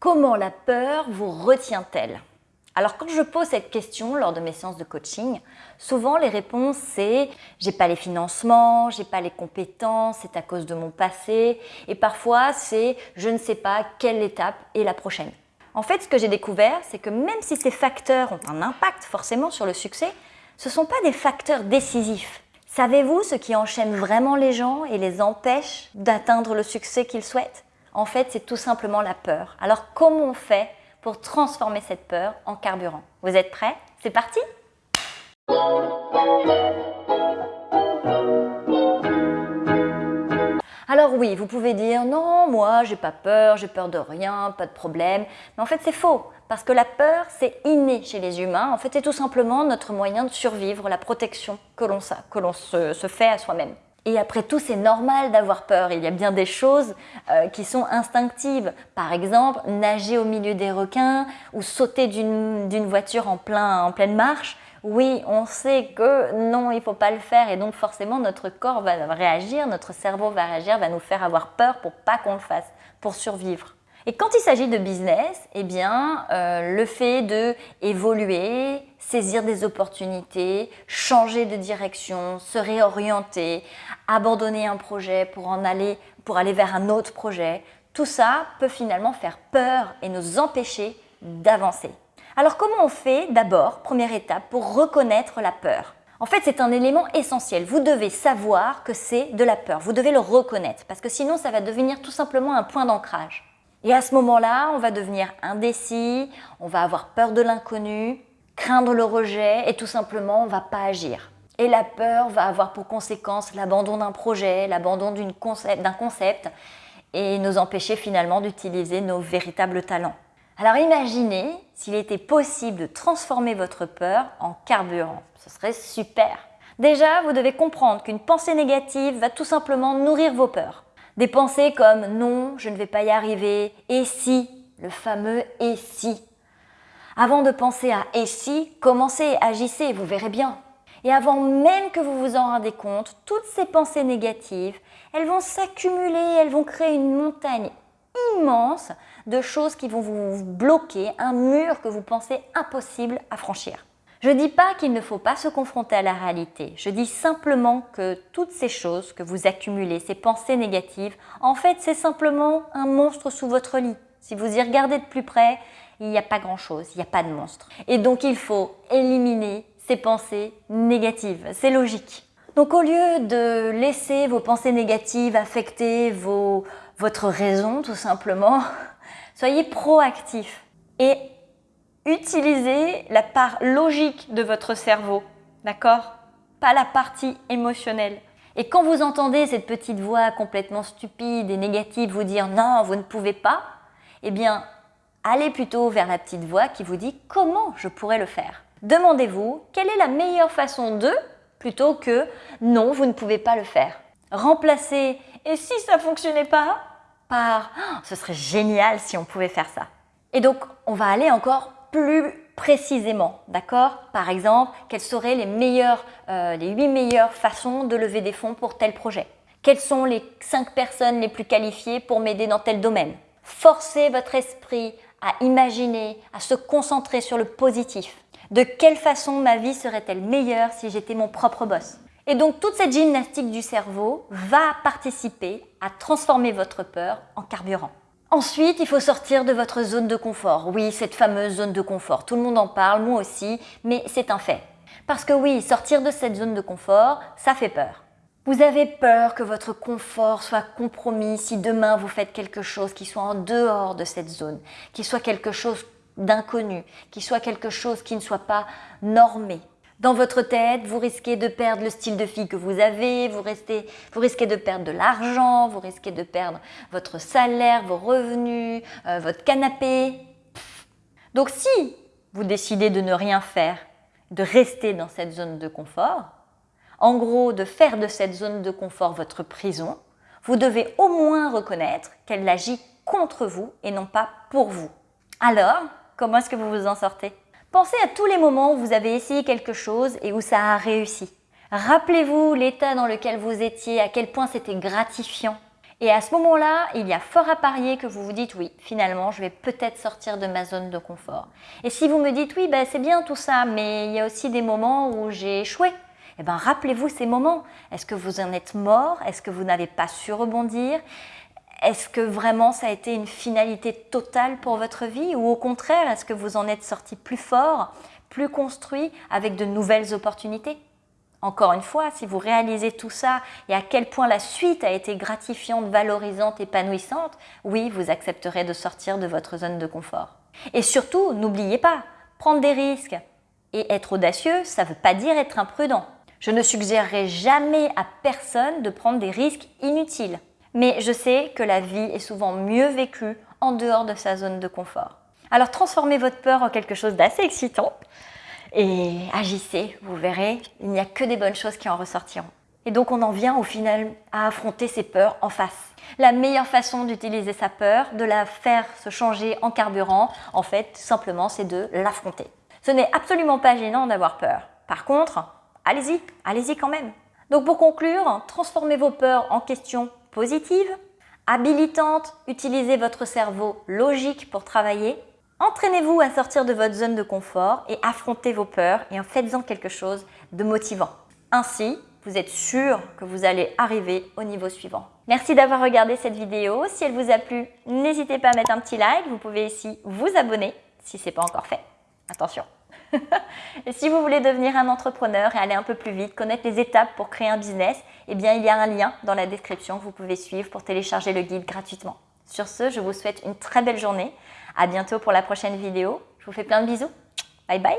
Comment la peur vous retient-elle? Alors quand je pose cette question lors de mes séances de coaching, souvent les réponses c'est j'ai pas les financements, j'ai pas les compétences, c'est à cause de mon passé et parfois c'est je ne sais pas quelle étape est la prochaine. En fait, ce que j'ai découvert, c'est que même si ces facteurs ont un impact forcément sur le succès, ce ne sont pas des facteurs décisifs. Savez-vous ce qui enchaîne vraiment les gens et les empêche d'atteindre le succès qu'ils souhaitent? En fait, c'est tout simplement la peur. Alors comment on fait pour transformer cette peur en carburant? Vous êtes prêts? C'est parti Alors oui, vous pouvez dire non, moi j'ai pas peur, j'ai peur de rien, pas de problème. Mais en fait c'est faux, parce que la peur c'est inné chez les humains. En fait c'est tout simplement notre moyen de survivre, la protection que l'on se, se fait à soi-même. Et après tout, c'est normal d'avoir peur. Il y a bien des choses euh, qui sont instinctives. Par exemple, nager au milieu des requins ou sauter d'une voiture en, plein, en pleine marche oui, on sait que non, il ne faut pas le faire et donc forcément notre corps va réagir, notre cerveau va réagir, va nous faire avoir peur pour pas qu'on le fasse, pour survivre. Et quand il s'agit de business, eh bien, euh, le fait de évoluer, saisir des opportunités, changer de direction, se réorienter, abandonner un projet pour aller, pour aller vers un autre projet, tout ça peut finalement faire peur et nous empêcher d'avancer. Alors comment on fait d'abord, première étape, pour reconnaître la peur? En fait, c'est un élément essentiel. Vous devez savoir que c'est de la peur. Vous devez le reconnaître parce que sinon, ça va devenir tout simplement un point d'ancrage. Et à ce moment-là, on va devenir indécis, on va avoir peur de l'inconnu, craindre le rejet et tout simplement, on ne va pas agir. Et la peur va avoir pour conséquence l'abandon d'un projet, l'abandon d'un concept et nous empêcher finalement d'utiliser nos véritables talents. Alors imaginez s'il était possible de transformer votre peur en carburant. Ce serait super. Déjà, vous devez comprendre qu'une pensée négative va tout simplement nourrir vos peurs. Des pensées comme non, je ne vais pas y arriver, et si, le fameux et si. Avant de penser à et si, commencez, agissez, vous verrez bien. Et avant même que vous vous en rendez compte, toutes ces pensées négatives, elles vont s'accumuler, elles vont créer une montagne immense de choses qui vont vous bloquer, un mur que vous pensez impossible à franchir. Je ne dis pas qu'il ne faut pas se confronter à la réalité, je dis simplement que toutes ces choses que vous accumulez, ces pensées négatives, en fait c'est simplement un monstre sous votre lit. Si vous y regardez de plus près, il n'y a pas grand chose, il n'y a pas de monstre. Et donc il faut éliminer ces pensées négatives, c'est logique. Donc au lieu de laisser vos pensées négatives affecter votre raison tout simplement, soyez proactif et utilisez la part logique de votre cerveau, d'accord? Pas la partie émotionnelle. Et quand vous entendez cette petite voix complètement stupide et négative vous dire « non, vous ne pouvez pas », eh bien, allez plutôt vers la petite voix qui vous dit « comment je pourrais le faire ?» Demandez-vous quelle est la meilleure façon de plutôt que « non, vous ne pouvez pas le faire ». Remplacez « et si ça fonctionnait pas ?» par oh, ce serait génial si on pouvait faire ça ». Et donc, on va aller encore plus précisément, d'accord? Par exemple, quelles seraient les, meilleures, euh, les 8 meilleures façons de lever des fonds pour tel projet? Quelles sont les 5 personnes les plus qualifiées pour m'aider dans tel domaine? Forcez votre esprit à imaginer, à se concentrer sur le positif. De quelle façon ma vie serait-elle meilleure si j'étais mon propre boss? Et donc toute cette gymnastique du cerveau va participer à transformer votre peur en carburant. Ensuite, il faut sortir de votre zone de confort. Oui, cette fameuse zone de confort. Tout le monde en parle, moi aussi, mais c'est un fait. Parce que oui, sortir de cette zone de confort, ça fait peur. Vous avez peur que votre confort soit compromis si demain vous faites quelque chose qui soit en dehors de cette zone, qui soit quelque chose d'inconnu, qui soit quelque chose qui ne soit pas normé. Dans votre tête, vous risquez de perdre le style de fille que vous avez, vous, vous risquez de perdre de l'argent, vous risquez de perdre votre salaire, vos revenus, euh, votre canapé. Donc si vous décidez de ne rien faire, de rester dans cette zone de confort, en gros de faire de cette zone de confort votre prison, vous devez au moins reconnaître qu'elle agit contre vous et non pas pour vous. Alors, Comment est-ce que vous vous en sortez? Pensez à tous les moments où vous avez essayé quelque chose et où ça a réussi. Rappelez-vous l'état dans lequel vous étiez, à quel point c'était gratifiant. Et à ce moment-là, il y a fort à parier que vous vous dites oui, finalement, je vais peut-être sortir de ma zone de confort. Et si vous me dites oui, ben, c'est bien tout ça, mais il y a aussi des moments où j'ai échoué. Eh bien, rappelez-vous ces moments. Est-ce que vous en êtes mort? Est-ce que vous n'avez pas su rebondir? Est-ce que vraiment ça a été une finalité totale pour votre vie Ou au contraire, est-ce que vous en êtes sorti plus fort, plus construit, avec de nouvelles opportunités? Encore une fois, si vous réalisez tout ça et à quel point la suite a été gratifiante, valorisante, épanouissante, oui, vous accepterez de sortir de votre zone de confort. Et surtout, n'oubliez pas, prendre des risques et être audacieux, ça ne veut pas dire être imprudent. Je ne suggérerai jamais à personne de prendre des risques inutiles. Mais je sais que la vie est souvent mieux vécue en dehors de sa zone de confort. Alors transformez votre peur en quelque chose d'assez excitant et agissez, vous verrez, il n'y a que des bonnes choses qui en ressortiront. Et donc on en vient au final à affronter ses peurs en face. La meilleure façon d'utiliser sa peur, de la faire se changer en carburant, en fait, simplement, c'est de l'affronter. Ce n'est absolument pas gênant d'avoir peur. Par contre, allez-y, allez-y quand même. Donc pour conclure, transformez vos peurs en questions positives, habilitantes, utilisez votre cerveau logique pour travailler Entraînez-vous à sortir de votre zone de confort et affrontez vos peurs et en faites-en quelque chose de motivant. Ainsi, vous êtes sûr que vous allez arriver au niveau suivant. Merci d'avoir regardé cette vidéo. Si elle vous a plu, n'hésitez pas à mettre un petit like. Vous pouvez ici vous abonner si ce n'est pas encore fait. Attention Et si vous voulez devenir un entrepreneur et aller un peu plus vite, connaître les étapes pour créer un business, eh bien il y a un lien dans la description que vous pouvez suivre pour télécharger le guide gratuitement. Sur ce, je vous souhaite une très belle journée. À bientôt pour la prochaine vidéo. Je vous fais plein de bisous. Bye bye